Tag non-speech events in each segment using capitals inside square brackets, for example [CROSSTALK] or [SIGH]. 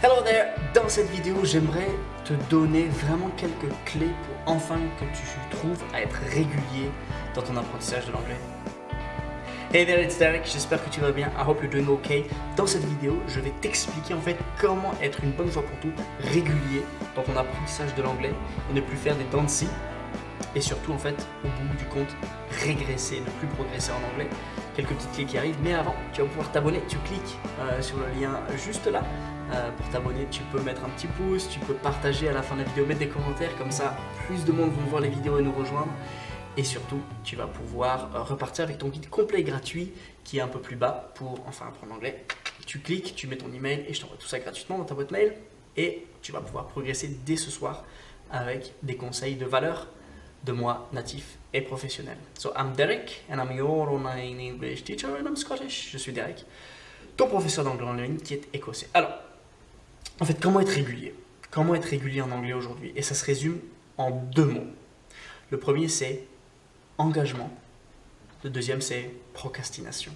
Hello there Dans cette vidéo, j'aimerais te donner vraiment quelques clés pour enfin que tu trouves à être régulier dans ton apprentissage de l'anglais. Hey there, it's Derek, j'espère que tu vas bien, I hope you're doing okay. Dans cette vidéo, je vais t'expliquer en fait comment être une bonne fois pour toutes régulier dans ton apprentissage de l'anglais et ne plus faire des dents et surtout en fait au bout du compte régresser, ne plus progresser en anglais. Quelques petites clés qui arrivent, mais avant tu vas pouvoir t'abonner, tu cliques euh, sur le lien juste là euh, pour t'abonner, tu peux mettre un petit pouce, tu peux partager à la fin de la vidéo, mettre des commentaires, comme ça plus de monde vont voir les vidéos et nous rejoindre. Et surtout, tu vas pouvoir euh, repartir avec ton guide complet gratuit qui est un peu plus bas pour enfin apprendre l'anglais. Tu cliques, tu mets ton email et je t'envoie tout ça gratuitement dans ta boîte mail et tu vas pouvoir progresser dès ce soir avec des conseils de valeur de moi natif et professionnel. So I'm Derek and I'm your online English teacher and I'm Scottish. Je suis Derek, ton professeur d'anglais en ligne qui est écossais. Alors, en fait, comment être régulier? Comment être régulier en anglais aujourd'hui? Et ça se résume en deux mots. Le premier c'est engagement. Le deuxième, c'est procrastination.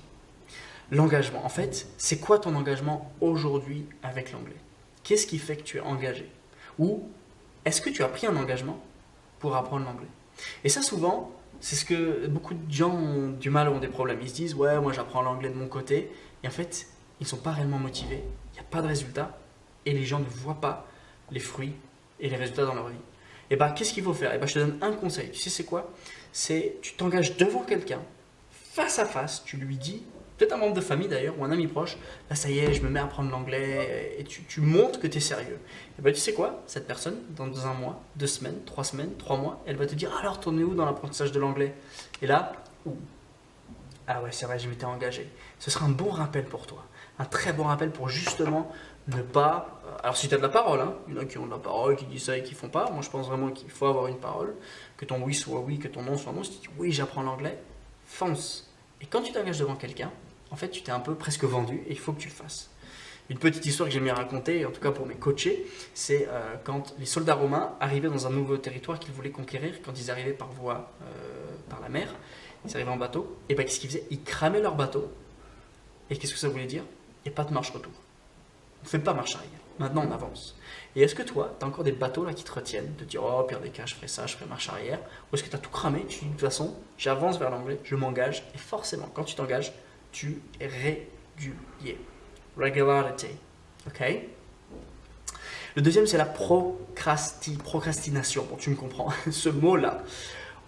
L'engagement, en fait, c'est quoi ton engagement aujourd'hui avec l'anglais? Qu'est-ce qui fait que tu es engagé? Ou est-ce que tu as pris un engagement pour apprendre l'anglais Et ça, souvent, c'est ce que beaucoup de gens ont du mal, ont des problèmes. Ils se disent, ouais, moi j'apprends l'anglais de mon côté. Et en fait, ils ne sont pas réellement motivés. Il n'y a pas de résultat. Et les gens ne voient pas les fruits et les résultats dans leur vie. Et bien, qu'est-ce qu'il faut faire? Et bien, je te donne un conseil. Tu sais, c'est quoi? C'est tu t'engages devant quelqu'un, face à face, tu lui dis, peut-être un membre de famille d'ailleurs, ou un ami proche, là, ça y est, je me mets à apprendre l'anglais, et tu, montres que tu es sérieux. Et bien, tu sais quoi? Cette personne, dans un mois, deux semaines, trois semaines, trois mois, elle va te dire, alors, es où dans l'apprentissage de l'anglais? Et là, ouh, ah ouais, c'est vrai, je m'étais engagé. Ce sera un bon rappel pour toi. Un très bon rappel pour justement ne pas alors si tu as de la parole, hein, il y en a qui ont de la parole, qui disent ça et qui font pas. Moi je pense vraiment qu'il faut avoir une parole, que ton oui soit oui, que ton non soit non. Si tu dis oui, j'apprends l'anglais, fonce. Et quand tu t'engages devant quelqu'un, en fait tu t'es un peu presque vendu et il faut que tu le fasses. Une petite histoire que j'aime bien raconter, en tout cas pour mes coachés, c'est euh, quand les soldats romains arrivaient dans un nouveau territoire qu'ils voulaient conquérir, quand ils arrivaient par voie, euh, par la mer, ils arrivaient en bateau, et bien qu'est-ce qu'ils faisaient? Ils cramaient leur bateau. Et qu'est-ce que ça voulait dire? Il n'y a pas de marche-retour. On ne fait pas marche arrière. Maintenant, on avance. Et est-ce que toi, tu as encore des bateaux là qui te retiennent, de dire, oh, pire des cas, je ferai ça, je ferai marche arrière Ou est-ce que tu as tout cramé? Tu dis, de toute façon, j'avance vers l'anglais, je m'engage. Et forcément, quand tu t'engages, es régulier. Regularity. OK? Le deuxième, c'est la procrasti procrastination. Bon, tu me comprends, [LAUGHS] ce mot-là.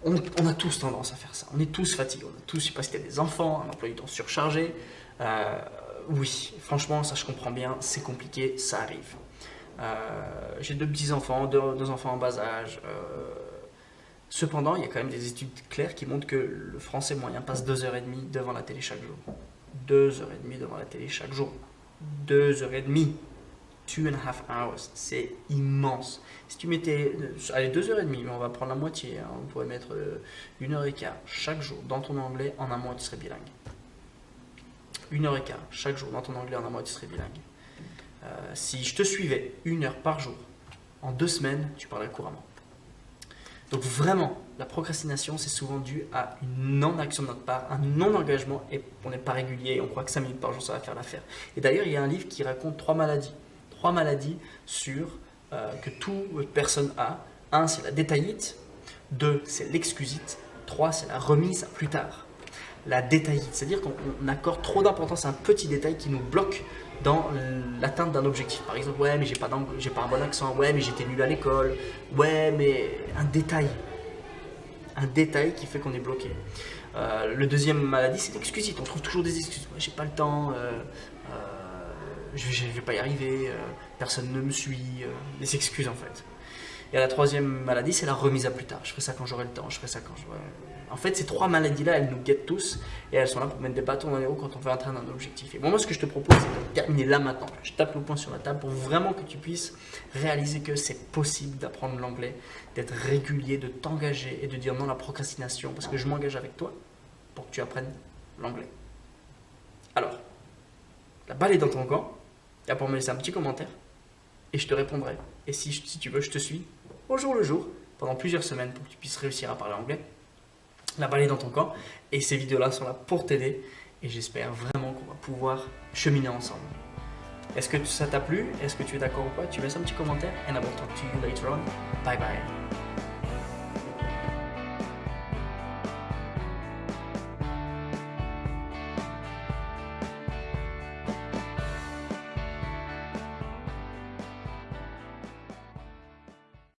On, a tous tendance à faire ça. On est tous fatigués. On a tous, je sais pas si tu as des enfants, un emploi du temps surchargé. Euh, oui, franchement, ça je comprends bien, c'est compliqué, ça arrive. Euh, j'ai deux petits-enfants, deux, enfants en bas âge. Euh, cependant, il y a quand même des études claires qui montrent que le français moyen passe deux heures et demie devant la télé chaque jour. Deux heures et demie devant la télé chaque jour. Deux heures et demie. Two and a half hours. C'est immense. Si tu mettais, allez, deux heures et demie, mais on va prendre la moitié. Hein. on pourrait mettre euh, une heure et quart chaque jour dans ton anglais. En un mois, tu serais bilingue une heure et quart chaque jour dans ton anglais en un mois, tu serais bilingue. Euh, si je te suivais une heure par jour, en deux semaines, tu parlerais couramment. Donc vraiment, la procrastination, c'est souvent dû à une non-action de notre part, un non-engagement, et on n'est pas régulier, on croit que 5 minutes par jour, ça va faire l'affaire. Et d'ailleurs, il y a un livre qui raconte trois maladies. Trois maladies sur, euh, que toute personne a. Un, c'est la détaillite. Deux, c'est l'excusite. Trois, c'est la remise à plus tard la détaillite, c'est-à-dire qu'on accorde trop d'importance à un petit détail qui nous bloque dans l'atteinte d'un objectif. Par exemple, ouais, mais j'ai pas, pas un bon accent, ouais, mais j'étais nul à l'école, ouais, mais un détail. Un détail qui fait qu'on est bloqué. Euh, le deuxième maladie, c'est l'excusite. On trouve toujours des excuses. Ouais, j'ai pas le temps, euh, euh, je, ne vais pas y arriver, personne ne me suit. des excuses en fait. Et la troisième maladie, c'est la remise à plus tard. Je ferai ça quand j'aurai le temps, je ferai ça quand. En fait, ces trois maladies-là, elles nous guettent tous et elles sont là pour mettre des bâtons dans les roues quand on veut atteindre un objectif. Et moi, ce que je te propose, c'est de terminer là maintenant. Je tape le point sur la table pour vraiment que tu puisses réaliser que c'est possible d'apprendre l'anglais, d'être régulier, de t'engager et de dire non à la procrastination parce que je m'engage avec toi pour que tu apprennes l'anglais. Alors, la balle est dans ton camp. As pour me laisser un petit commentaire et je te répondrai. Et si, tu veux, je te suis au jour le jour pendant plusieurs semaines pour que tu puisses réussir à parler anglais la balle est dans ton camp. Et ces vidéos-là sont là pour t'aider. Et j'espère vraiment qu'on va pouvoir cheminer ensemble. Est-ce que ça t'a plu? Est-ce que tu es d'accord ou pas? Tu laisses un petit commentaire and I will talk to you later on. Bye bye.